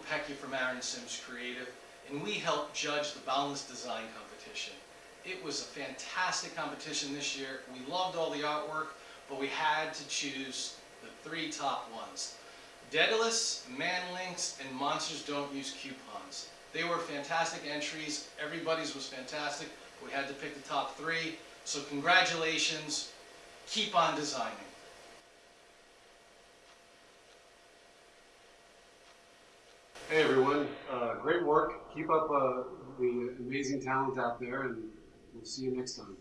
Kopecki from Aaron Sims Creative, and we helped judge the Boundless Design Competition. It was a fantastic competition this year. We loved all the artwork, but we had to choose the three top ones. Daedalus, Manlinks, and Monsters Don't Use Coupons. They were fantastic entries. Everybody's was fantastic. We had to pick the top three. So congratulations. Keep on designing. Hey everyone, uh, great work. Keep up uh, the amazing talent out there, and we'll see you next time.